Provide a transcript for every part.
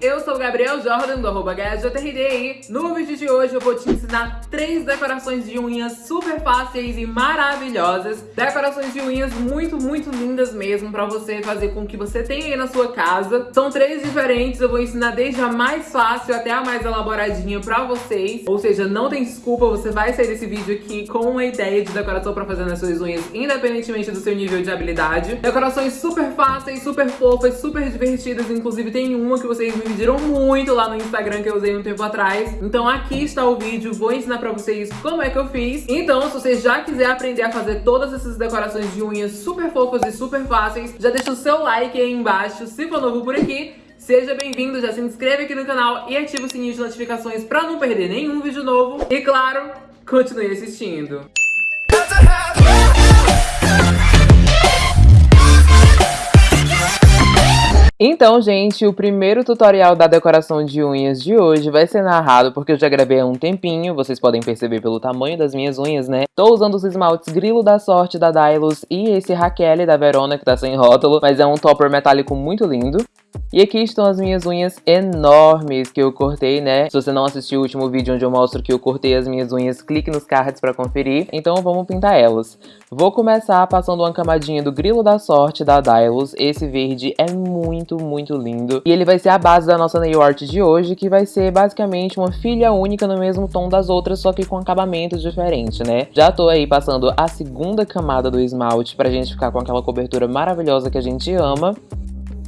Eu sou o Gabriel Jordan, do arroba HJRD no vídeo de hoje eu vou te ensinar três decorações de unhas super fáceis e maravilhosas. Decorações de unhas muito, muito lindas mesmo pra você fazer com que você tenha aí na sua casa. São três diferentes, eu vou ensinar desde a mais fácil até a mais elaboradinha pra vocês. Ou seja, não tem desculpa, você vai sair desse vídeo aqui com uma ideia de decoração pra fazer nas suas unhas, independentemente do seu nível de habilidade. Decorações super fáceis, super fofas, super divertidas, inclusive tem uma que vocês me pediram muito lá no Instagram que eu usei um tempo atrás. Então aqui está o vídeo, vou ensinar pra vocês como é que eu fiz. Então, se você já quiser aprender a fazer todas essas decorações de unhas super fofas e super fáceis, já deixa o seu like aí embaixo, se for novo por aqui. Seja bem-vindo, já se inscreve aqui no canal e ativa o sininho de notificações pra não perder nenhum vídeo novo. E claro, continue assistindo. Então, gente, o primeiro tutorial da decoração de unhas de hoje vai ser narrado porque eu já gravei há um tempinho, vocês podem perceber pelo tamanho das minhas unhas, né? Tô usando os esmaltes Grilo da Sorte da Dylos e esse Raquel da Verona, que tá sem rótulo, mas é um topper metálico muito lindo. E aqui estão as minhas unhas enormes que eu cortei, né? Se você não assistiu o último vídeo onde eu mostro que eu cortei as minhas unhas, clique nos cards pra conferir. Então vamos pintar elas. Vou começar passando uma camadinha do Grilo da Sorte da Dylos. Esse verde é muito, muito lindo. E ele vai ser a base da nossa nail art de hoje, que vai ser basicamente uma filha única no mesmo tom das outras, só que com acabamento diferente, né? Já tô aí passando a segunda camada do esmalte pra gente ficar com aquela cobertura maravilhosa que a gente ama.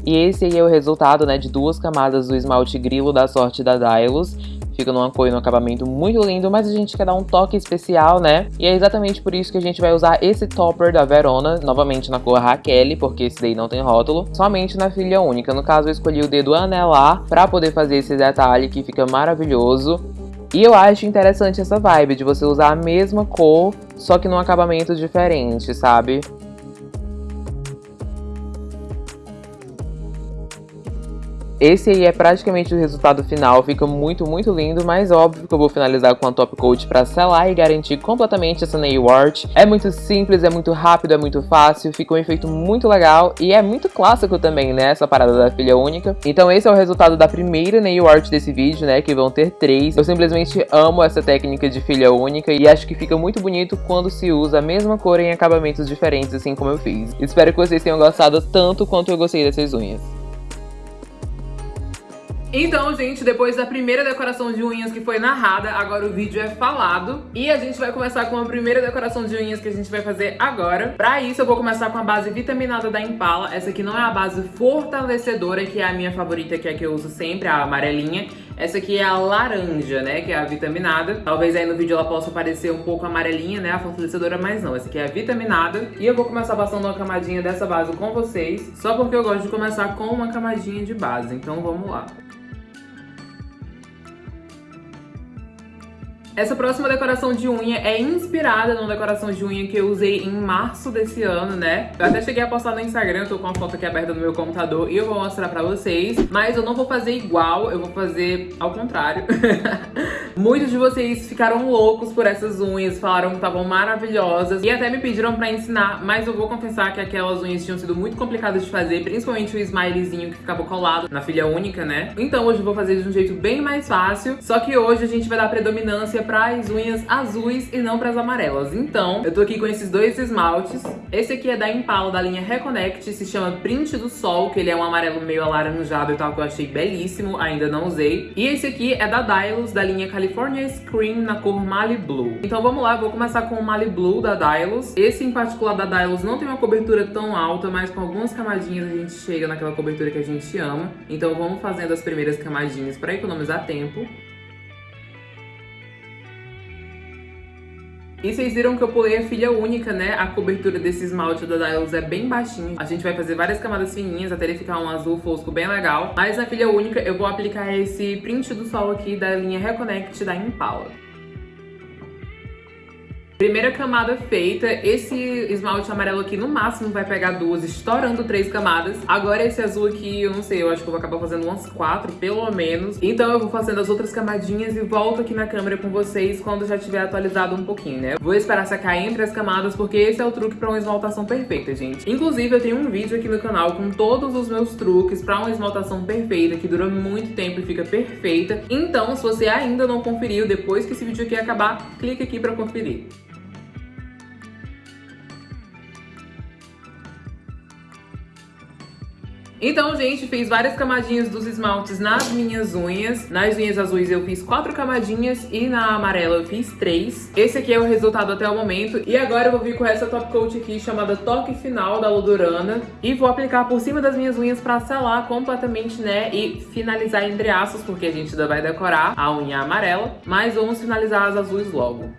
E esse aí é o resultado, né, de duas camadas do esmalte grilo da sorte da Dylos. Fica numa cor e num acabamento muito lindo, mas a gente quer dar um toque especial, né? E é exatamente por isso que a gente vai usar esse topper da Verona, novamente na cor Raquel, porque esse daí não tem rótulo, somente na filha única. No caso, eu escolhi o dedo anelar pra poder fazer esse detalhe que fica maravilhoso. E eu acho interessante essa vibe de você usar a mesma cor, só que num acabamento diferente, sabe? Esse aí é praticamente o resultado final, fica muito, muito lindo, mas óbvio que eu vou finalizar com a top coat pra selar e garantir completamente essa nail art. É muito simples, é muito rápido, é muito fácil, fica um efeito muito legal e é muito clássico também, né, essa parada da filha única. Então esse é o resultado da primeira nail art desse vídeo, né, que vão ter três. Eu simplesmente amo essa técnica de filha única e acho que fica muito bonito quando se usa a mesma cor em acabamentos diferentes, assim como eu fiz. Espero que vocês tenham gostado tanto quanto eu gostei dessas unhas. Então, gente, depois da primeira decoração de unhas que foi narrada, agora o vídeo é falado. E a gente vai começar com a primeira decoração de unhas que a gente vai fazer agora. Pra isso, eu vou começar com a base vitaminada da Impala. Essa aqui não é a base fortalecedora, que é a minha favorita, que é a que eu uso sempre, a amarelinha. Essa aqui é a laranja, né, que é a vitaminada. Talvez aí no vídeo ela possa parecer um pouco amarelinha, né, a fortalecedora, mas não. Essa aqui é a vitaminada. E eu vou começar passando uma camadinha dessa base com vocês, só porque eu gosto de começar com uma camadinha de base. Então vamos lá. Essa próxima decoração de unha é inspirada numa decoração de unha que eu usei em março desse ano, né? Eu até cheguei a postar no Instagram, tô com a foto aqui aberta no meu computador e eu vou mostrar pra vocês. Mas eu não vou fazer igual, eu vou fazer ao contrário. Muitos de vocês ficaram loucos por essas unhas, falaram que estavam maravilhosas e até me pediram pra ensinar, mas eu vou confessar que aquelas unhas tinham sido muito complicadas de fazer, principalmente o smilezinho que ficava colado na filha única, né? Então hoje eu vou fazer de um jeito bem mais fácil, só que hoje a gente vai dar predominância para as unhas azuis e não para as amarelas. Então, eu tô aqui com esses dois esmaltes. Esse aqui é da Impala, da linha Reconnect, se chama Print do Sol, que ele é um amarelo meio alaranjado e tal, que eu achei belíssimo, ainda não usei. E esse aqui é da Dylos, da linha California Scream, na cor Mali Blue. Então vamos lá, vou começar com o Mali Blue da Dylos. Esse em particular da Dylos não tem uma cobertura tão alta, mas com algumas camadinhas a gente chega naquela cobertura que a gente ama. Então vamos fazendo as primeiras camadinhas para economizar tempo. E vocês viram que eu pulei a filha única, né? A cobertura desse esmalte da Dylos é bem baixinha. A gente vai fazer várias camadas fininhas até ele ficar um azul fosco bem legal. Mas na filha única eu vou aplicar esse print do sol aqui da linha Reconnect da Impala. Primeira camada feita, esse esmalte amarelo aqui no máximo vai pegar duas, estourando três camadas. Agora esse azul aqui, eu não sei, eu acho que eu vou acabar fazendo umas quatro, pelo menos. Então eu vou fazendo as outras camadinhas e volto aqui na câmera com vocês quando já tiver atualizado um pouquinho, né? Vou esperar secar entre as camadas, porque esse é o truque pra uma esmaltação perfeita, gente. Inclusive, eu tenho um vídeo aqui no canal com todos os meus truques pra uma esmaltação perfeita, que dura muito tempo e fica perfeita. Então, se você ainda não conferiu, depois que esse vídeo aqui acabar, clica aqui pra conferir. Então, gente, fiz várias camadinhas dos esmaltes nas minhas unhas. Nas unhas azuis eu fiz quatro camadinhas e na amarela eu fiz três. Esse aqui é o resultado até o momento. E agora eu vou vir com essa top coat aqui chamada Toque Final da Ludurana. E vou aplicar por cima das minhas unhas pra selar completamente, né? E finalizar entre aços, porque a gente ainda vai decorar a unha amarela. Mas vamos finalizar as azuis logo.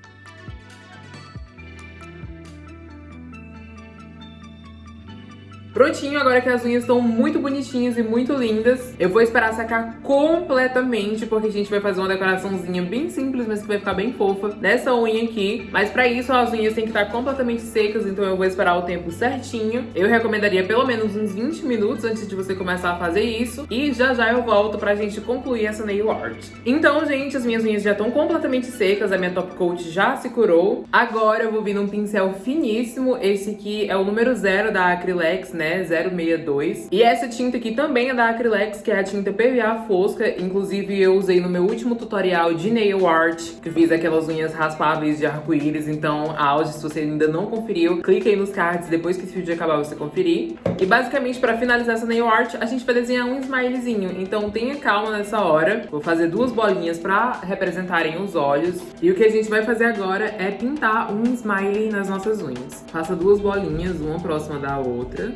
Prontinho, agora que as unhas estão muito bonitinhas e muito lindas, eu vou esperar secar completamente, porque a gente vai fazer uma decoraçãozinha bem simples, mas que vai ficar bem fofa nessa unha aqui. Mas pra isso, as unhas têm que estar completamente secas, então eu vou esperar o tempo certinho. Eu recomendaria pelo menos uns 20 minutos antes de você começar a fazer isso. E já já eu volto pra gente concluir essa nail art. Então, gente, as minhas unhas já estão completamente secas, a minha top coat já se curou. Agora eu vou vir num pincel finíssimo, esse aqui é o número zero da Acrylex, né? Né, 062. E essa tinta aqui também é da Acrylex, que é a tinta PVA fosca. Inclusive, eu usei no meu último tutorial de nail art, que fiz aquelas unhas raspáveis de arco-íris. Então, áudio, se você ainda não conferiu, clica aí nos cards depois que esse vídeo acabar você conferir. E basicamente, pra finalizar essa nail art, a gente vai desenhar um smilezinho. Então, tenha calma nessa hora. Vou fazer duas bolinhas pra representarem os olhos. E o que a gente vai fazer agora é pintar um smiley nas nossas unhas. Faça duas bolinhas, uma próxima da outra.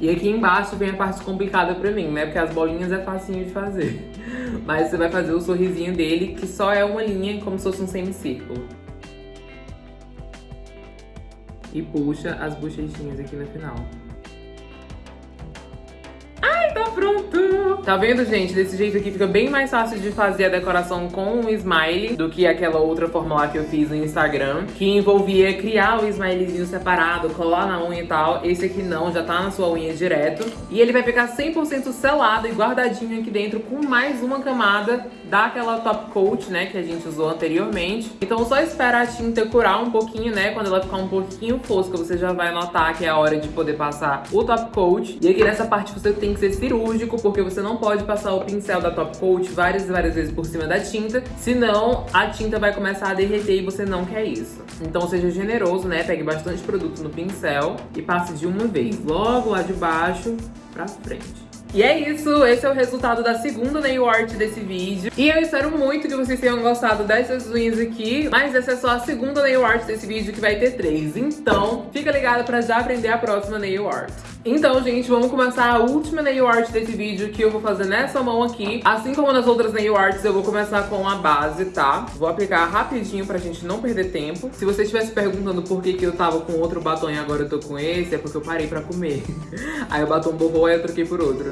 E aqui embaixo vem a parte complicada pra mim, né? Porque as bolinhas é facinho de fazer. Mas você vai fazer o sorrisinho dele, que só é uma linha, como se fosse um semicírculo. E puxa as bochechinhas aqui no final. Tá vendo, gente? Desse jeito aqui fica bem mais fácil de fazer a decoração com um smile do que aquela outra forma lá que eu fiz no Instagram, que envolvia criar o smilezinho separado, colar na unha e tal. Esse aqui não, já tá na sua unha direto. E ele vai ficar 100% selado e guardadinho aqui dentro com mais uma camada daquela top coat, né, que a gente usou anteriormente. Então só espera a tinta curar um pouquinho, né, quando ela ficar um pouquinho fosca, você já vai notar que é a hora de poder passar o top coat. E aqui nessa parte você tem que ser cirúrgico, porque você não não pode passar o pincel da Top Coat várias e várias vezes por cima da tinta, senão a tinta vai começar a derreter e você não quer isso. Então seja generoso, né? Pegue bastante produto no pincel e passe de uma vez, logo lá de baixo pra frente. E é isso, esse é o resultado da segunda nail art desse vídeo. E eu espero muito que vocês tenham gostado dessas unhas aqui, mas essa é só a segunda nail art desse vídeo que vai ter três. Então, fica ligado pra já aprender a próxima nail art. Então, gente, vamos começar a última nail art desse vídeo que eu vou fazer nessa mão aqui. Assim como nas outras nail arts, eu vou começar com a base, tá? Vou aplicar rapidinho pra gente não perder tempo. Se você estivesse perguntando por que, que eu tava com outro batom e agora eu tô com esse, é porque eu parei pra comer. Aí o batom borrou e eu troquei por outro.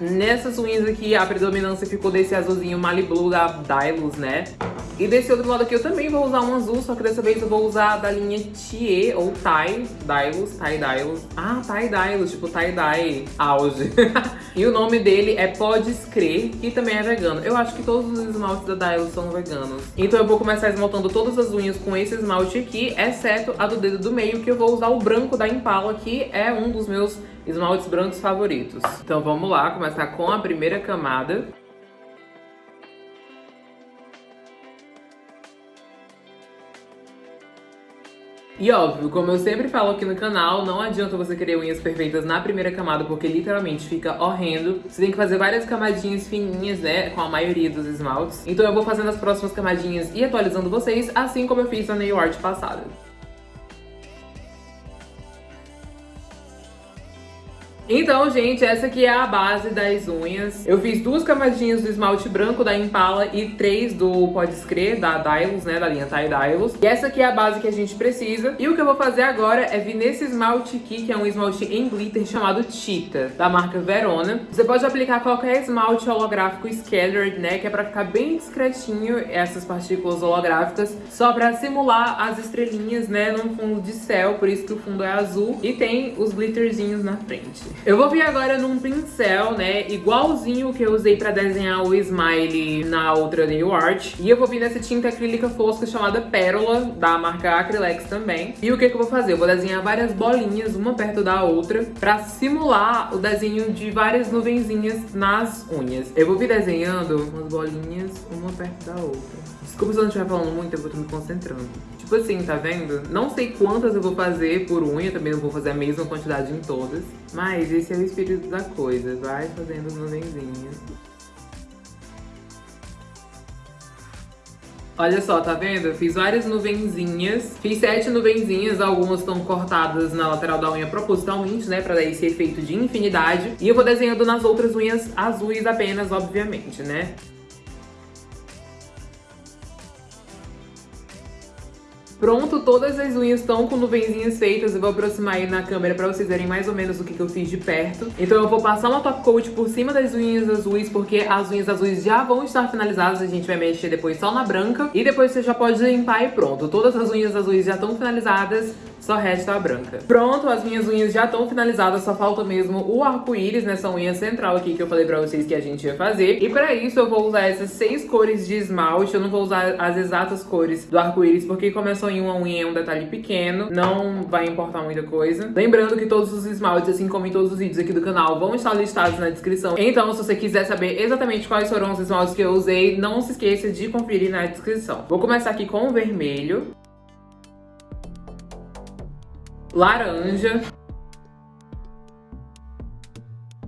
Nessas unhas aqui, a predominância ficou desse azulzinho Malibu da Dylos, né? E desse outro lado aqui eu também vou usar um azul, só que dessa vez eu vou usar da linha Tie, ou Tie Dylos, Tie Dylos. Ah, Tie Dylos, tipo Tie-Dye Auge. e o nome dele é Podes Crer, que também é vegano. Eu acho que todos os esmaltes da Dylos são veganos. Então eu vou começar esmaltando todas as unhas com esse esmalte aqui, exceto a do dedo do meio, que eu vou usar o branco da Impala, que é um dos meus esmaltes brancos favoritos. Então vamos lá, começar com a primeira camada. E óbvio, como eu sempre falo aqui no canal, não adianta você querer unhas perfeitas na primeira camada, porque literalmente fica horrendo. Você tem que fazer várias camadinhas fininhas, né, com a maioria dos esmaltes. Então eu vou fazendo as próximas camadinhas e atualizando vocês, assim como eu fiz na nail art passada. Então, gente, essa aqui é a base das unhas. Eu fiz duas camadinhas do esmalte branco da Impala e três do Pode Crer, da Dylos, né, da linha Thai Dylos. E essa aqui é a base que a gente precisa. E o que eu vou fazer agora é vir nesse esmalte aqui, que é um esmalte em glitter chamado Cheetah, da marca Verona. Você pode aplicar qualquer esmalte holográfico scattered, né, que é pra ficar bem discretinho essas partículas holográficas, só pra simular as estrelinhas, né, num fundo de céu, por isso que o fundo é azul. E tem os glitterzinhos na frente. Eu vou vir agora num pincel, né, igualzinho que eu usei pra desenhar o smile na outra nail art. E eu vou vir nessa tinta acrílica fosca chamada Pérola, da marca Acrylex também. E o que que eu vou fazer? Eu vou desenhar várias bolinhas, uma perto da outra, pra simular o desenho de várias nuvenzinhas nas unhas. Eu vou vir desenhando umas bolinhas, uma perto da outra. Desculpa se eu não estiver falando muito, eu vou estar me concentrando. Tipo assim, tá vendo? Não sei quantas eu vou fazer por unha, também não vou fazer a mesma quantidade em todas. Mas esse é o espírito da coisa, vai fazendo nuvenzinhas. Olha só, tá vendo? Eu fiz várias nuvenzinhas. Fiz sete nuvenzinhas, algumas estão cortadas na lateral da unha propositalmente, né? Pra dar esse efeito de infinidade. E eu vou desenhando nas outras unhas azuis apenas, obviamente, né? Pronto, todas as unhas estão com nuvenzinhas feitas. Eu vou aproximar aí na câmera pra vocês verem mais ou menos o que, que eu fiz de perto. Então eu vou passar uma top coat por cima das unhas azuis, porque as unhas azuis já vão estar finalizadas. A gente vai mexer depois só na branca. E depois você já pode limpar e pronto. Todas as unhas azuis já estão finalizadas só resta a branca. Pronto, as minhas unhas já estão finalizadas, só falta mesmo o arco-íris nessa unha central aqui que eu falei pra vocês que a gente ia fazer. E pra isso eu vou usar essas seis cores de esmalte, eu não vou usar as exatas cores do arco-íris, porque só em uma unha é um detalhe pequeno, não vai importar muita coisa. Lembrando que todos os esmaltes, assim como em todos os vídeos aqui do canal, vão estar listados na descrição. Então, se você quiser saber exatamente quais foram os esmaltes que eu usei, não se esqueça de conferir na descrição. Vou começar aqui com o vermelho laranja.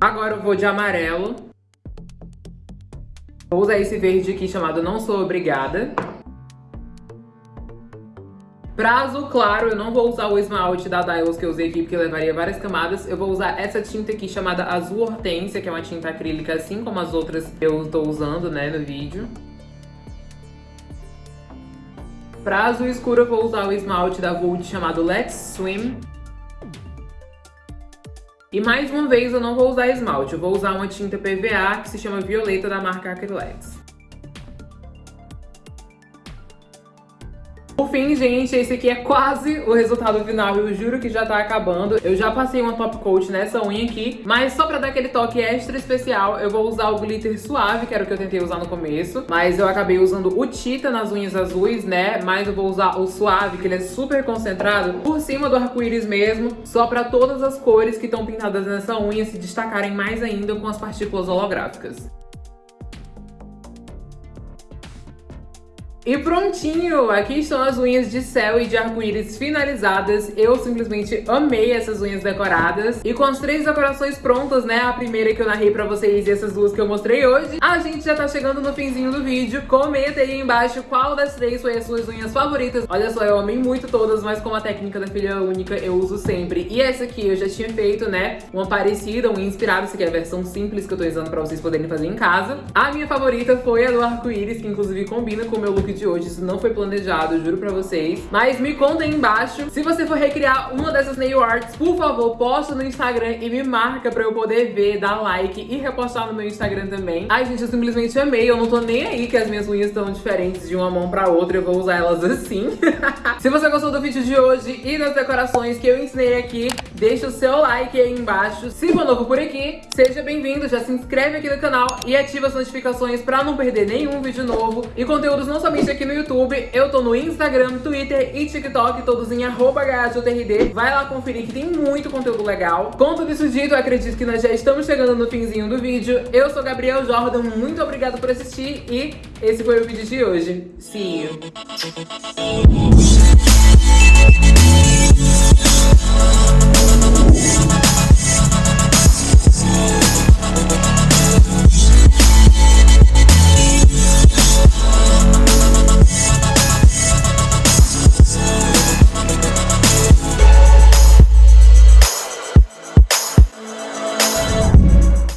Agora eu vou de amarelo. Vou usar esse verde aqui chamado Não Sou Obrigada. Pra azul claro, eu não vou usar o esmalte da Dylos que eu usei aqui, porque levaria várias camadas. Eu vou usar essa tinta aqui chamada Azul Hortência, que é uma tinta acrílica, assim como as outras que eu estou usando, né, no vídeo. Pra azul escuro eu vou usar o esmalte da Vult chamado Let's Swim. E mais uma vez eu não vou usar esmalte, eu vou usar uma tinta PVA que se chama Violeta da marca Acrylex. Por fim, gente, esse aqui é quase o resultado final, eu juro que já tá acabando. Eu já passei uma top coat nessa unha aqui, mas só pra dar aquele toque extra especial, eu vou usar o glitter suave, que era o que eu tentei usar no começo. Mas eu acabei usando o Tita nas unhas azuis, né? Mas eu vou usar o suave, que ele é super concentrado, por cima do arco-íris mesmo, só pra todas as cores que estão pintadas nessa unha se destacarem mais ainda com as partículas holográficas. E prontinho! Aqui estão as unhas de céu e de arco-íris finalizadas. Eu simplesmente amei essas unhas decoradas. E com as três decorações prontas, né? A primeira que eu narrei pra vocês e essas duas que eu mostrei hoje. A gente já tá chegando no finzinho do vídeo. Comenta aí embaixo qual das três foi as suas unhas favoritas. Olha só, eu amei muito todas, mas como a técnica da filha única eu uso sempre. E essa aqui eu já tinha feito, né? Uma parecida, uma inspirada. Essa aqui é a versão simples que eu tô usando pra vocês poderem fazer em casa. A minha favorita foi a do arco-íris, que inclusive combina com o meu look de hoje. Isso não foi planejado, juro pra vocês. Mas me conta aí embaixo. Se você for recriar uma dessas nail arts, por favor, posta no Instagram e me marca pra eu poder ver, dar like e repostar no meu Instagram também. Ai, gente, eu simplesmente amei. Eu não tô nem aí que as minhas unhas estão diferentes de uma mão pra outra. Eu vou usar elas assim. Se você gostou do vídeo de hoje e das decorações que eu ensinei aqui, deixa o seu like aí embaixo. Se for novo por aqui, seja bem-vindo, já se inscreve aqui no canal e ativa as notificações pra não perder nenhum vídeo novo e conteúdos não somente aqui no YouTube, eu tô no Instagram, Twitter e TikTok, todos em arroba Vai lá conferir que tem muito conteúdo legal. Com tudo isso dito, eu acredito que nós já estamos chegando no finzinho do vídeo. Eu sou Gabriel Jordan, muito obrigada por assistir e esse foi o vídeo de hoje. See you!